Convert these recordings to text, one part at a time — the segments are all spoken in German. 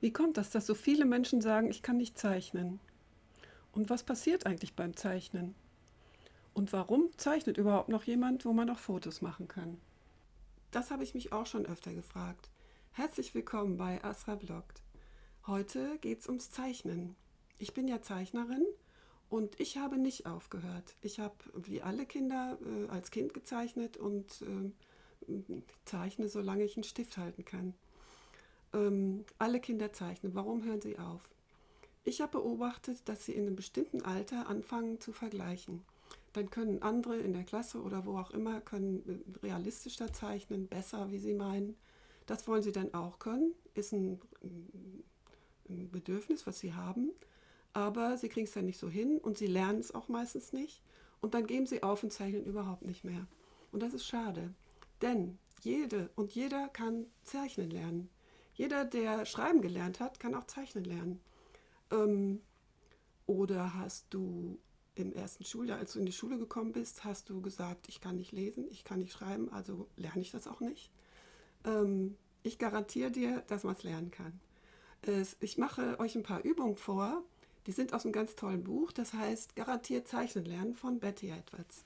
Wie kommt das, dass so viele Menschen sagen, ich kann nicht zeichnen? Und was passiert eigentlich beim Zeichnen? Und warum zeichnet überhaupt noch jemand, wo man noch Fotos machen kann? Das habe ich mich auch schon öfter gefragt. Herzlich willkommen bei Asra Bloggt. Heute geht es ums Zeichnen. Ich bin ja Zeichnerin und ich habe nicht aufgehört. Ich habe wie alle Kinder äh, als Kind gezeichnet und äh, zeichne, solange ich einen Stift halten kann. Ähm, alle Kinder zeichnen. Warum hören sie auf? Ich habe beobachtet, dass sie in einem bestimmten Alter anfangen zu vergleichen. Dann können andere in der Klasse oder wo auch immer können äh, realistischer zeichnen, besser, wie sie meinen. Das wollen sie dann auch können, ist ein, ein Bedürfnis, was sie haben aber sie kriegen es ja nicht so hin und sie lernen es auch meistens nicht. Und dann geben sie auf und zeichnen überhaupt nicht mehr. Und das ist schade, denn jede und jeder kann zeichnen lernen. Jeder, der schreiben gelernt hat, kann auch zeichnen lernen. Ähm, oder hast du im ersten Schuljahr, als du in die Schule gekommen bist, hast du gesagt, ich kann nicht lesen, ich kann nicht schreiben, also lerne ich das auch nicht. Ähm, ich garantiere dir, dass man es lernen kann. Es, ich mache euch ein paar Übungen vor, die sind aus einem ganz tollen Buch, das heißt Garantiert Zeichnen lernen von Betty Edwards.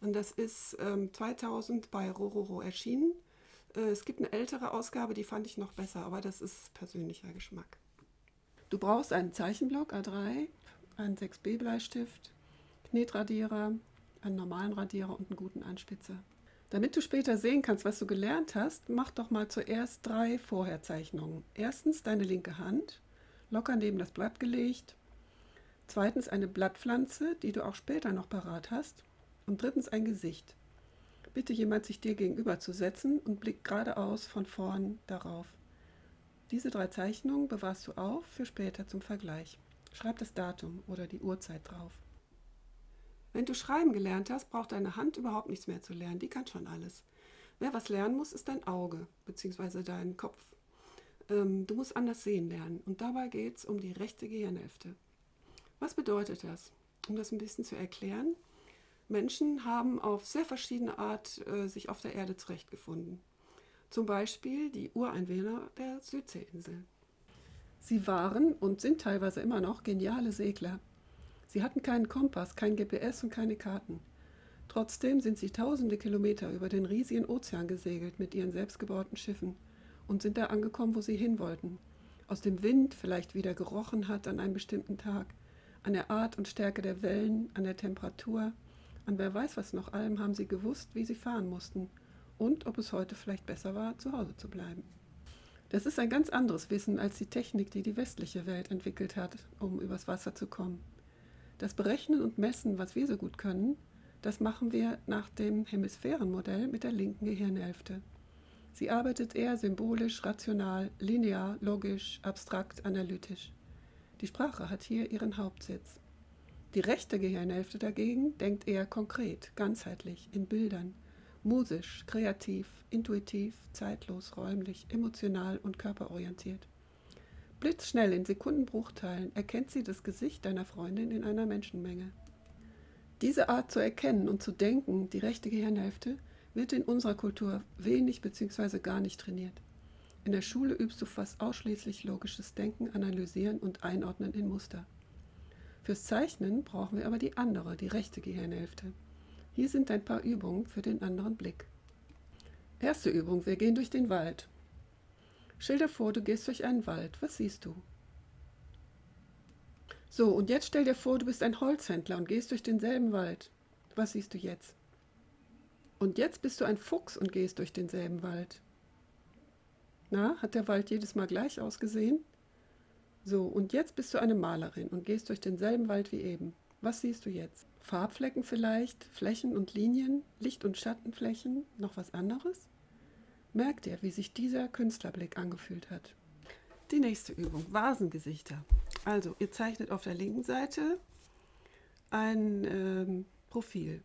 Und das ist ähm, 2000 bei Rororo erschienen. Äh, es gibt eine ältere Ausgabe, die fand ich noch besser, aber das ist persönlicher Geschmack. Du brauchst einen Zeichenblock A3, einen 6B Bleistift, Knetradierer, einen normalen Radierer und einen guten Anspitzer. Damit du später sehen kannst, was du gelernt hast, mach doch mal zuerst drei Vorherzeichnungen. Erstens deine linke Hand, locker neben das Blatt gelegt, Zweitens eine Blattpflanze, die du auch später noch parat hast. Und drittens ein Gesicht. Bitte jemand, sich dir gegenüber zu setzen und blick geradeaus von vorn darauf. Diese drei Zeichnungen bewahrst du auf für später zum Vergleich. Schreib das Datum oder die Uhrzeit drauf. Wenn du schreiben gelernt hast, braucht deine Hand überhaupt nichts mehr zu lernen. Die kann schon alles. Wer was lernen muss, ist dein Auge bzw. dein Kopf. Ähm, du musst anders sehen lernen. Und dabei geht es um die rechte Gehirnhälfte. Was bedeutet das? Um das ein bisschen zu erklären. Menschen haben auf sehr verschiedene Art äh, sich auf der Erde zurechtgefunden. Zum Beispiel die Ureinwohner der Südseeinsel. Sie waren und sind teilweise immer noch geniale Segler. Sie hatten keinen Kompass, kein GPS und keine Karten. Trotzdem sind sie tausende Kilometer über den riesigen Ozean gesegelt mit ihren selbstgebauten Schiffen und sind da angekommen, wo sie hin wollten. Aus dem Wind vielleicht wieder gerochen hat an einem bestimmten Tag an der Art und Stärke der Wellen, an der Temperatur, an wer weiß was noch allem haben sie gewusst, wie sie fahren mussten und ob es heute vielleicht besser war, zu Hause zu bleiben. Das ist ein ganz anderes Wissen als die Technik, die die westliche Welt entwickelt hat, um übers Wasser zu kommen. Das Berechnen und Messen, was wir so gut können, das machen wir nach dem Hemisphärenmodell mit der linken Gehirnhälfte. Sie arbeitet eher symbolisch, rational, linear, logisch, abstrakt, analytisch. Die Sprache hat hier ihren Hauptsitz. Die rechte Gehirnhälfte dagegen denkt eher konkret, ganzheitlich, in Bildern, musisch, kreativ, intuitiv, zeitlos, räumlich, emotional und körperorientiert. Blitzschnell in Sekundenbruchteilen erkennt sie das Gesicht deiner Freundin in einer Menschenmenge. Diese Art zu erkennen und zu denken, die rechte Gehirnhälfte, wird in unserer Kultur wenig bzw. gar nicht trainiert. In der Schule übst du fast ausschließlich logisches Denken, Analysieren und Einordnen in Muster. Fürs Zeichnen brauchen wir aber die andere, die rechte Gehirnhälfte. Hier sind ein paar Übungen für den anderen Blick. Erste Übung, wir gehen durch den Wald. Stell dir vor, du gehst durch einen Wald. Was siehst du? So, und jetzt stell dir vor, du bist ein Holzhändler und gehst durch denselben Wald. Was siehst du jetzt? Und jetzt bist du ein Fuchs und gehst durch denselben Wald. Na, hat der Wald jedes Mal gleich ausgesehen? So, und jetzt bist du eine Malerin und gehst durch denselben Wald wie eben. Was siehst du jetzt? Farbflecken vielleicht, Flächen und Linien, Licht- und Schattenflächen, noch was anderes? Merk dir, wie sich dieser Künstlerblick angefühlt hat. Die nächste Übung, Vasengesichter. Also, ihr zeichnet auf der linken Seite ein ähm, Profil.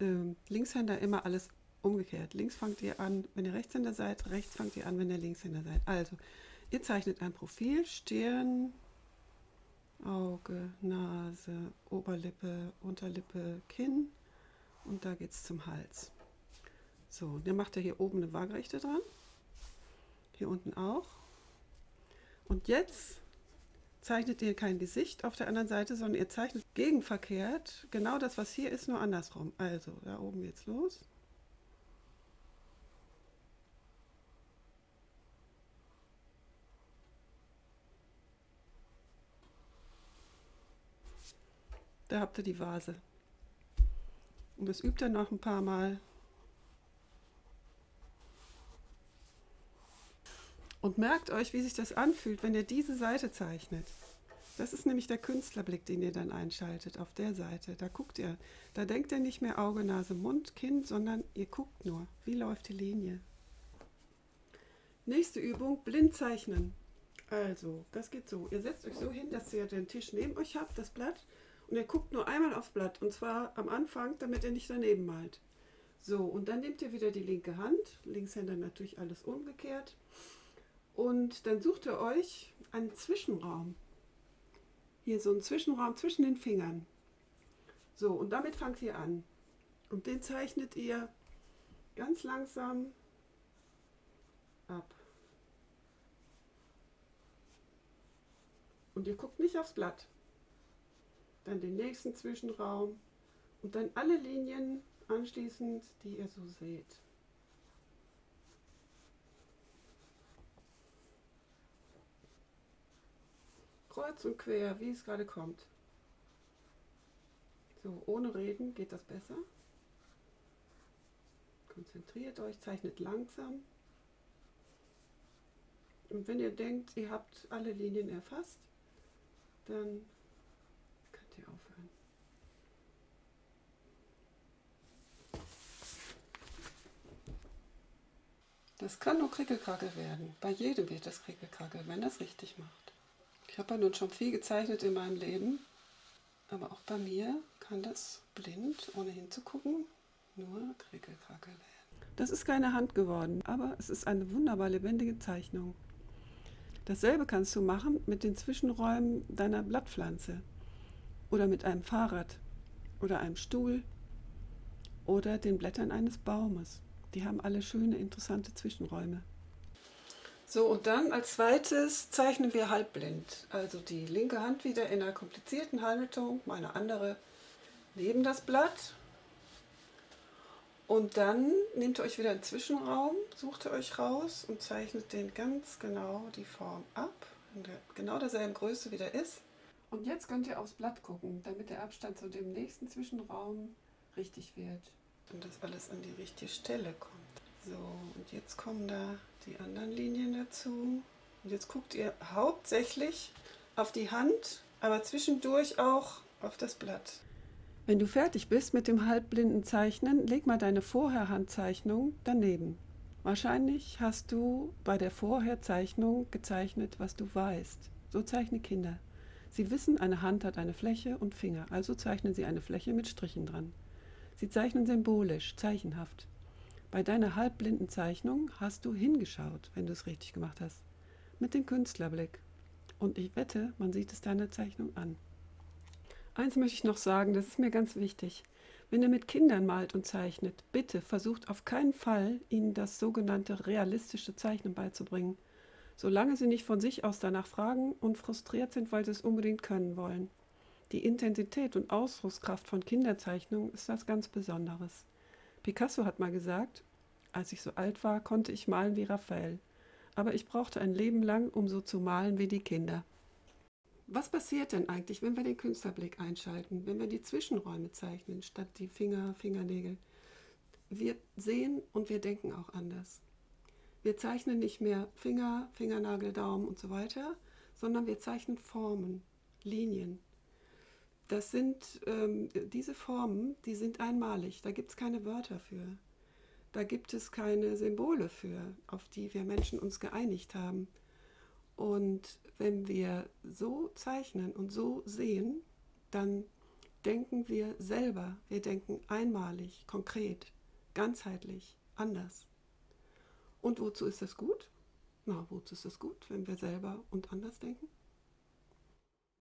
Ähm, Linkshänder immer alles umgekehrt. Links fangt ihr an, wenn ihr Rechtshänder seid, rechts fangt ihr an, wenn ihr Linkshänder seid. Also, ihr zeichnet ein Profil, Stirn, Auge, Nase, Oberlippe, Unterlippe, Kinn und da geht es zum Hals. So, dann macht ihr hier oben eine Waagerechte dran, hier unten auch. Und jetzt zeichnet ihr kein Gesicht auf der anderen Seite, sondern ihr zeichnet gegenverkehrt genau das, was hier ist, nur andersrum. Also, da oben geht's los. Da habt ihr die Vase. Und das übt ihr noch ein paar Mal. Und merkt euch, wie sich das anfühlt, wenn ihr diese Seite zeichnet. Das ist nämlich der Künstlerblick, den ihr dann einschaltet auf der Seite. Da guckt ihr, da denkt ihr nicht mehr Auge, Nase, Mund, Kinn, sondern ihr guckt nur, wie läuft die Linie. Nächste Übung, blind zeichnen. Also, das geht so. Ihr setzt euch so hin, dass ihr den Tisch neben euch habt, das Blatt, und ihr guckt nur einmal aufs Blatt, und zwar am Anfang, damit ihr nicht daneben malt. So, und dann nehmt ihr wieder die linke Hand, Linkshänder natürlich alles umgekehrt, und dann sucht ihr euch einen Zwischenraum. Hier so einen Zwischenraum zwischen den Fingern. So, und damit fangt ihr an. Und den zeichnet ihr ganz langsam ab. Und ihr guckt nicht aufs Blatt. Dann den nächsten Zwischenraum und dann alle Linien anschließend, die ihr so seht. kreuz und quer, wie es gerade kommt. So, ohne Reden geht das besser. Konzentriert euch, zeichnet langsam. Und wenn ihr denkt, ihr habt alle Linien erfasst, dann ihr aufhören. Das kann nur Krickelkrackel werden. Bei jedem wird das Krickelkrackel, wenn das richtig macht. Ich habe ja nun schon viel gezeichnet in meinem Leben, aber auch bei mir kann das blind, ohne hinzugucken, nur Krickelkrackel werden. Das ist keine Hand geworden, aber es ist eine wunderbar lebendige Zeichnung. Dasselbe kannst du machen mit den Zwischenräumen deiner Blattpflanze oder mit einem Fahrrad oder einem Stuhl oder den Blättern eines Baumes. Die haben alle schöne, interessante Zwischenräume. So, und dann als zweites zeichnen wir halbblind. Also die linke Hand wieder in einer komplizierten Haltung, meine andere neben das Blatt. Und dann nehmt ihr euch wieder einen Zwischenraum, sucht ihr euch raus und zeichnet den ganz genau die Form ab, in der genau derselben Größe wie der ist. Und jetzt könnt ihr aufs Blatt gucken, damit der Abstand zu dem nächsten Zwischenraum richtig wird. Und das alles an die richtige Stelle kommt. So, und jetzt kommen da die anderen Linien dazu. Und jetzt guckt ihr hauptsächlich auf die Hand, aber zwischendurch auch auf das Blatt. Wenn du fertig bist mit dem halbblinden Zeichnen, leg mal deine Vorherhandzeichnung daneben. Wahrscheinlich hast du bei der Vorherzeichnung gezeichnet, was du weißt. So zeichnen Kinder. Sie wissen, eine Hand hat eine Fläche und Finger, also zeichnen sie eine Fläche mit Strichen dran. Sie zeichnen symbolisch, zeichenhaft. Bei deiner halbblinden Zeichnung hast du hingeschaut, wenn du es richtig gemacht hast. Mit dem Künstlerblick. Und ich wette, man sieht es deiner Zeichnung an. Eins möchte ich noch sagen, das ist mir ganz wichtig. Wenn ihr mit Kindern malt und zeichnet, bitte versucht auf keinen Fall, ihnen das sogenannte realistische Zeichnen beizubringen, solange sie nicht von sich aus danach fragen und frustriert sind, weil sie es unbedingt können wollen. Die Intensität und Ausdruckskraft von Kinderzeichnungen ist was ganz Besonderes. Picasso hat mal gesagt, als ich so alt war, konnte ich malen wie Raphael, aber ich brauchte ein Leben lang, um so zu malen wie die Kinder. Was passiert denn eigentlich, wenn wir den Künstlerblick einschalten, wenn wir die Zwischenräume zeichnen, statt die Finger, Fingernägel? Wir sehen und wir denken auch anders. Wir zeichnen nicht mehr Finger, Fingernagel, Daumen und so weiter, sondern wir zeichnen Formen, Linien, das sind ähm, diese Formen, die sind einmalig. Da gibt es keine Wörter für. Da gibt es keine Symbole für, auf die wir Menschen uns geeinigt haben. Und wenn wir so zeichnen und so sehen, dann denken wir selber. Wir denken einmalig, konkret, ganzheitlich, anders. Und wozu ist das gut? Na, wozu ist das gut, wenn wir selber und anders denken?